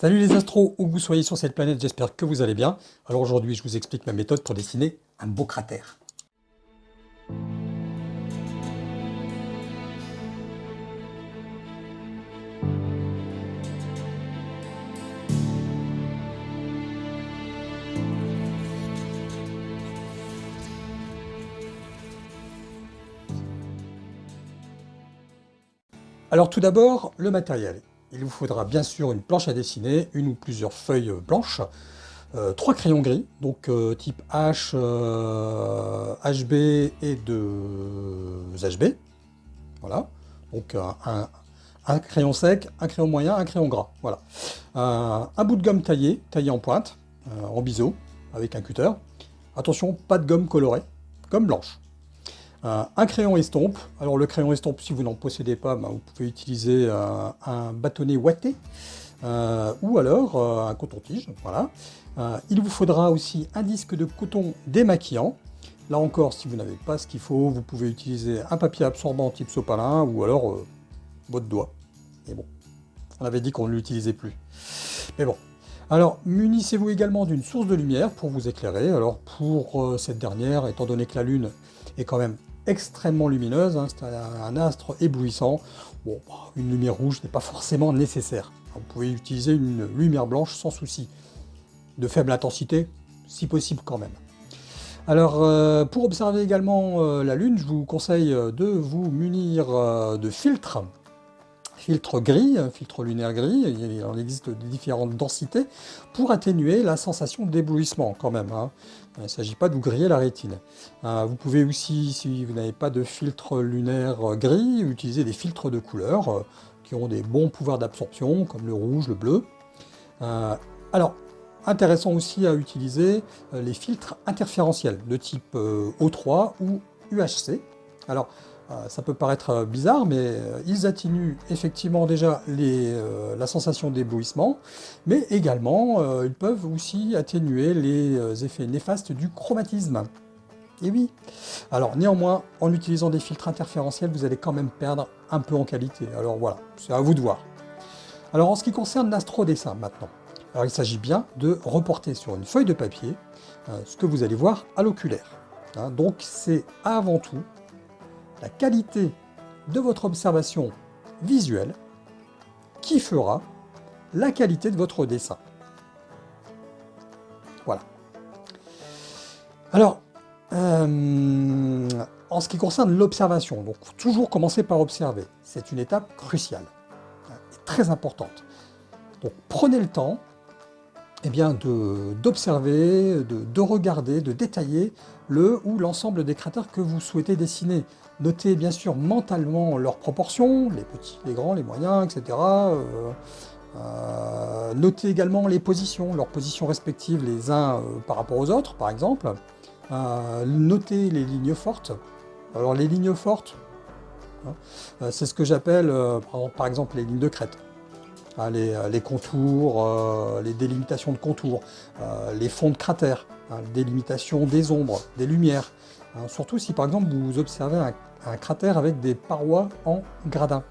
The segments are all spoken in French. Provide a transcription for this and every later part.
Salut les astros, où vous soyez sur cette planète, j'espère que vous allez bien. Alors aujourd'hui, je vous explique ma méthode pour dessiner un beau cratère. Alors tout d'abord, le matériel. Il vous faudra bien sûr une planche à dessiner, une ou plusieurs feuilles blanches, euh, trois crayons gris, donc euh, type H, HB euh, et deux HB. Voilà, donc un, crayon sec, un crayon moyen, un crayon gras. Voilà. un bout de gomme taillé, taillé en pointe, en biseau, avec un cutter. Attention, pas de gomme colorée, gomme blanche. Euh, un crayon estompe. Alors le crayon estompe, si vous n'en possédez pas, ben, vous pouvez utiliser euh, un bâtonnet ouaté euh, ou alors un coton-tige. Voilà. il vous faudra aussi un disque de coton démaquillant. Là encore, si vous n'avez pas ce qu'il faut, vous pouvez utiliser un papier absorbant type sopalin ou alors votre doigt. Et bon, on avait dit qu'on ne l'utilisait plus. Mais bon. Alors, munissez-vous également d'une source de lumière pour vous éclairer. Alors, pour cette dernière, étant donné que la Lune est quand même extrêmement lumineuse, hein, c'est un, astre éblouissant. Bon, bah, une lumière rouge n'est pas forcément nécessaire. Vous pouvez utiliser une lumière blanche sans souci. De faible intensité, si possible quand même. Alors, euh, pour observer également euh, la Lune, je vous conseille de vous munir euh, de filtres filtre gris, filtre lunaire gris, il en existe de différentes densités, pour atténuer la sensation d'éblouissement quand même. Hein. Il ne s'agit pas de griller la rétine. Euh, vous pouvez aussi, si vous n'avez pas de filtre lunaire gris, utiliser des filtres de couleur euh, qui ont des bons pouvoirs d'absorption, comme le rouge, le bleu. Euh, alors, intéressant aussi à utiliser les filtres interférentiels de type O3 ou UHC. Alors, euh, ça peut paraître euh, bizarre, mais euh, ils atténuent effectivement déjà la sensation d'éblouissement, mais également ils peuvent aussi atténuer les effets néfastes du chromatisme. Et oui Alors néanmoins, en utilisant des filtres interférentiels, vous allez quand même perdre un peu en qualité. Alors voilà, c'est à vous de voir. Alors en ce qui concerne l'astrodessin maintenant, alors il s'agit bien de reporter sur une feuille de papier ce que vous allez voir à l'oculaire. Hein. donc c'est avant tout la qualité de votre observation visuelle qui fera la qualité de votre dessin. Voilà. Alors, euh, en ce qui concerne l'observation, donc toujours commencer par observer, c'est une étape cruciale et très importante. Donc prenez le temps eh bien, d'observer, de, de, regarder, de détailler le ou l'ensemble des cratères que vous souhaitez dessiner. Notez bien sûr mentalement leurs proportions, les petits, les grands, les moyens, etc. Euh, euh, notez également les positions, leurs positions respectives les uns euh, par rapport aux autres, par exemple. notez les lignes fortes. Alors les lignes fortes, hein, c'est ce que j'appelle par exemple les lignes de crête. Hein, euh, les, contours, euh, les délimitations de contours, euh, les fonds de cratères, hein, délimitation des ombres, des lumières. Hein, surtout si par exemple vous observez un, cratère avec des parois en gradin.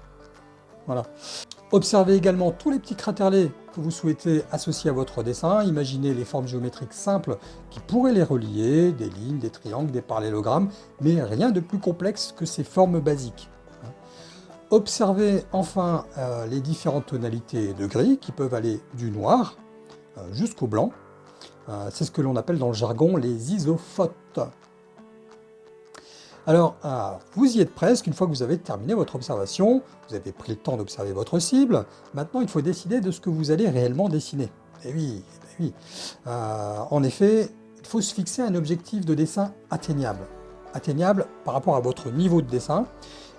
Voilà. Observez également tous les petits cratèrlets que vous souhaitez associer à votre dessin. Imaginez les formes géométriques simples qui pourraient les relier, des lignes, des triangles, des parallélogrammes, mais rien de plus complexe que ces formes basiques. Observez enfin euh, les différentes tonalités de gris qui peuvent aller du noir euh, jusqu'au blanc. Euh, c'est ce que l'on appelle dans le jargon les isophotes. Alors, vous y êtes presque, une fois que vous avez terminé votre observation, vous avez pris le temps d'observer votre cible, maintenant il faut décider de ce que vous allez réellement dessiner. Eh oui, eh oui. en effet, il faut se fixer un objectif de dessin atteignable. Atteignable par rapport à votre niveau de dessin,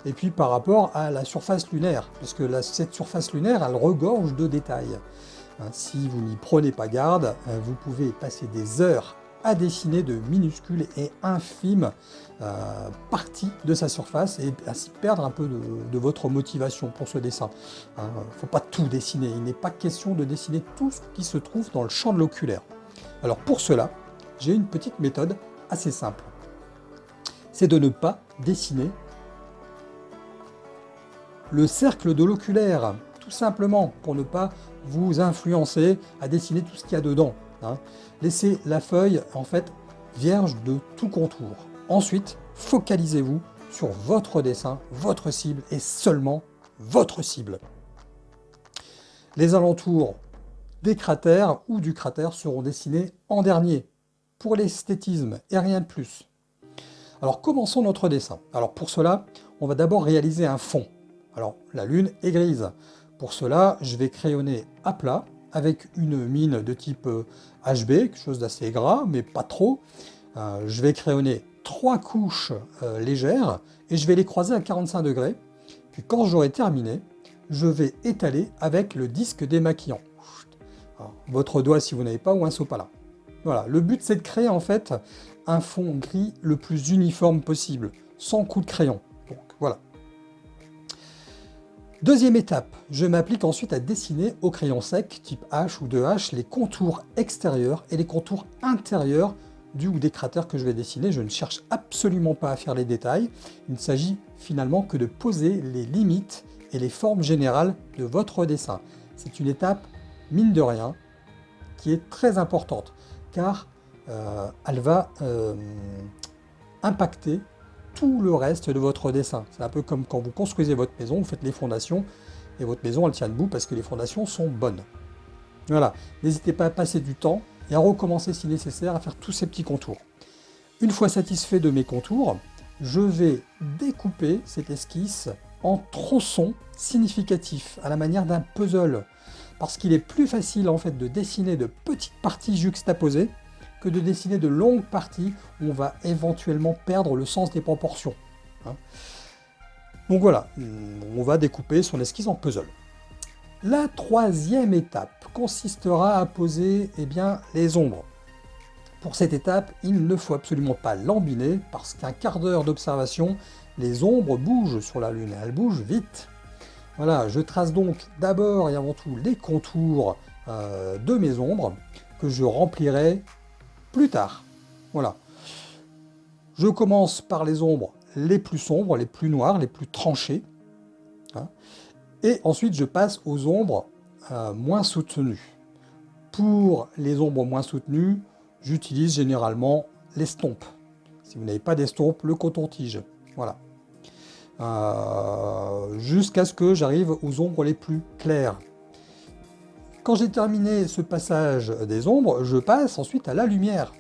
et puis par rapport à la surface lunaire, parce que cette surface lunaire, elle regorge de détails. Hein, si vous n'y prenez pas garde, euh, vous pouvez passer des heures à dessiner de minuscules et infimes euh, parties de sa surface et ainsi perdre un peu de, votre motivation pour ce dessin. Il hein, ne faut pas tout dessiner, il n'est pas question de dessiner tout ce qui se trouve dans le champ de l'oculaire. Alors pour cela, j'ai une petite méthode assez simple. C'est de ne pas dessiner le cercle de l'oculaire, tout simplement pour ne pas vous influencer à dessiner tout ce qu'il y a dedans. Hein. Laissez la feuille en fait vierge de tout contour. Ensuite, focalisez-vous sur votre dessin, votre cible et seulement votre cible. Les alentours des cratères ou du cratère seront dessinés en dernier, pour l'esthétisme et rien de plus. Alors commençons notre dessin. Alors pour cela, on va d'abord réaliser un fond. Alors la lune est grise. Pour cela, je vais crayonner à plat avec une mine de type HB, euh, quelque chose d'assez gras, mais pas trop. Euh, je vais crayonner trois couches euh, légères et je vais les croiser à 45 degrés. Puis quand j'aurai terminé, je vais étaler avec le disque démaquillant. votre doigt si vous n'avez pas ou un sopalin. Voilà, le but c'est de créer en fait un fond gris le plus uniforme possible, sans coup de crayon. Donc voilà. Deuxième étape, je m'applique ensuite à dessiner au crayon sec type H ou 2H les contours extérieurs et les contours intérieurs du ou des cratères que je vais dessiner. Je ne cherche absolument pas à faire les détails. Il ne s'agit finalement que de poser les limites et les formes générales de votre dessin. C'est une étape, mine de rien, qui est très importante car euh, elle va euh, impacter tout le reste de votre dessin. C'est un peu comme quand vous construisez votre maison, vous faites les fondations, et votre maison elle tient debout parce que les fondations sont bonnes. Voilà, n'hésitez pas à passer du temps et à recommencer si nécessaire à faire tous ces petits contours. Une fois satisfait de mes contours, je vais découper cette esquisse en tronçons significatifs, à la manière d'un puzzle parce qu'il est plus facile en fait de dessiner de petites parties juxtaposées que de dessiner de longues parties où on va éventuellement perdre le sens des proportions. Hein. Donc voilà, on va découper son esquisse en puzzle. La troisième étape consistera à poser eh bien, les ombres. Pour cette étape, il ne faut absolument pas l'embiner parce qu'un quart d'heure d'observation, les ombres bougent sur la Lune, elles bougent vite. Voilà, je trace donc d'abord et avant tout les contours euh, de mes ombres que je remplirai plus tard. Voilà. Je commence par les ombres les plus sombres, les plus noires, les plus tranchées. Hein. et ensuite, je passe aux ombres euh, moins soutenues. Pour les ombres moins soutenues, j'utilise généralement l'estompe. Si vous n'avez pas d'estompe, le coton-tige. Voilà. Euh, jusqu'à ce que j'arrive aux ombres les plus claires. Quand j'ai terminé ce passage des ombres, je passe ensuite à la lumière.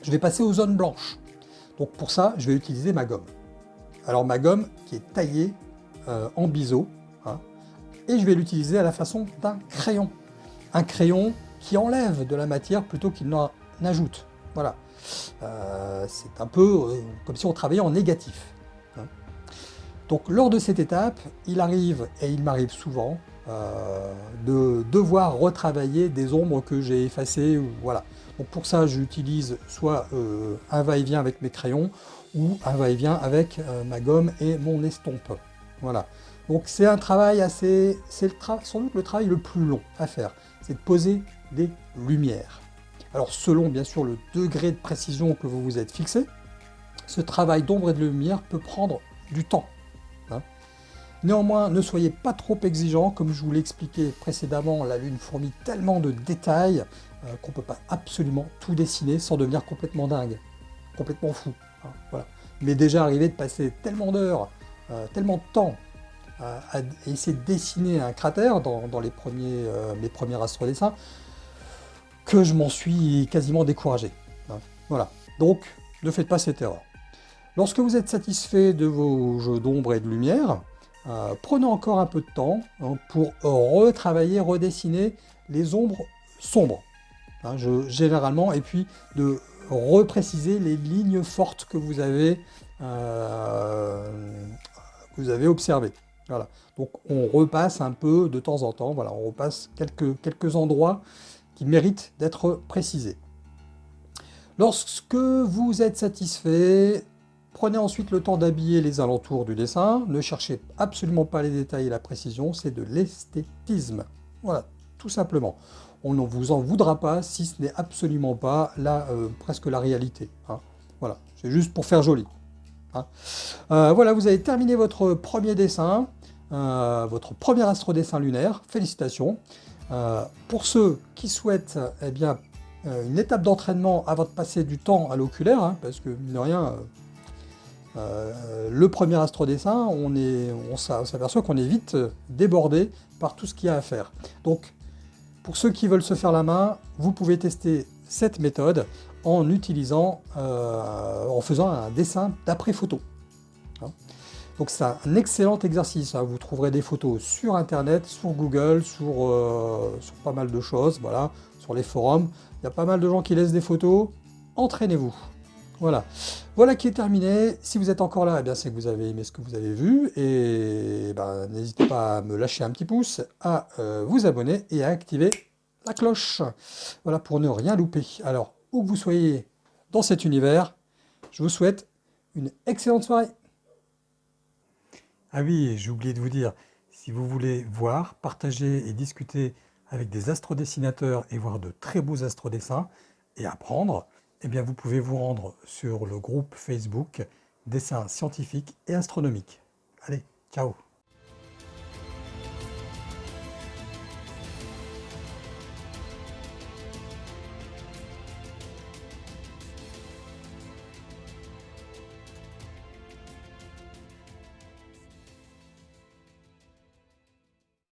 Je vais passer aux zones blanches. Donc pour ça, je vais utiliser ma gomme. Alors ma gomme qui est taillée euh, en biseau, hein, et je vais l'utiliser à la façon d'un crayon. Un crayon qui enlève de la matière plutôt qu'il n'en ajoute. Voilà. Euh, c'est un peu comme si on travaillait en négatif. Donc lors de cette étape, il arrive, et il m'arrive souvent, euh, de devoir retravailler des ombres que j'ai effacées. Voilà. Donc pour ça, j'utilise soit euh, un va-et-vient avec mes crayons, ou un va-et-vient avec euh, ma gomme et mon estompe. Voilà. Donc c'est un travail assez... C'est sans doute le travail le plus long à faire. C'est de poser des lumières. Alors selon bien sûr le degré de précision que vous vous êtes fixé, ce travail d'ombre et de lumière peut prendre du temps. Néanmoins, ne soyez pas trop exigeant, comme je vous l'ai expliqué précédemment, la Lune fournit tellement de détails euh, qu'on ne peut pas absolument tout dessiner sans devenir complètement dingue, complètement fou. Hein, voilà. Mais déjà arrivé de passer tellement d'heures, euh, tellement de temps euh, à essayer de dessiner un cratère dans, les premiers, mes premiers astrodessins, que je m'en suis quasiment découragé. Hein, voilà. Donc, ne faites pas cette erreur. Lorsque vous êtes satisfait de vos jeux d'ombre et de lumière, euh, prenons encore un peu de temps hein, pour retravailler, redessiner les ombres sombres, hein, généralement, et puis de repréciser les lignes fortes que vous avez, euh, vous avez observées. Voilà. Donc on repasse un peu de temps en temps, voilà, on repasse quelques endroits qui méritent d'être précisés. Lorsque vous êtes satisfait, Prenez ensuite le temps d'habiller les alentours du dessin. Ne cherchez absolument pas les détails et la précision, c'est de l'esthétisme. Voilà, tout simplement. On ne vous en voudra pas si ce n'est absolument pas la, euh, presque la réalité. Hein. Voilà, c'est juste pour faire joli. Hein. Euh, voilà, vous avez terminé votre premier dessin. votre premier astrodessin lunaire. Félicitations. pour ceux qui souhaitent eh bien, une étape d'entraînement avant de passer du temps à l'oculaire, hein, parce que mine de rien, le premier astrodessin, on, on s'aperçoit qu'on est vite débordé par tout ce qu'il y a à faire. Donc, pour ceux qui veulent se faire la main, vous pouvez tester cette méthode en utilisant, euh, en faisant un dessin d'après photo. Hein. Donc c'est un excellent exercice, hein. vous trouverez des photos sur internet, sur Google, sur, euh, sur pas mal de choses, voilà, sur les forums. Il y a pas mal de gens qui laissent des photos, entraînez-vous. Voilà. Voilà qui est terminé. Si vous êtes encore là, eh c'est que vous avez aimé ce que vous avez vu. Et ben, n'hésitez pas à me lâcher un petit pouce, à euh, vous abonner et à activer la cloche. Voilà, pour ne rien louper. Alors, où que vous soyez dans cet univers, je vous souhaite une excellente soirée. Ah oui, j'ai oublié de vous dire, si vous voulez voir, partager et discuter avec des astrodessinateurs et voir de très beaux astrodessins et apprendre, eh bien vous pouvez vous rendre sur le groupe Facebook Dessins scientifiques et astronomiques. Allez, ciao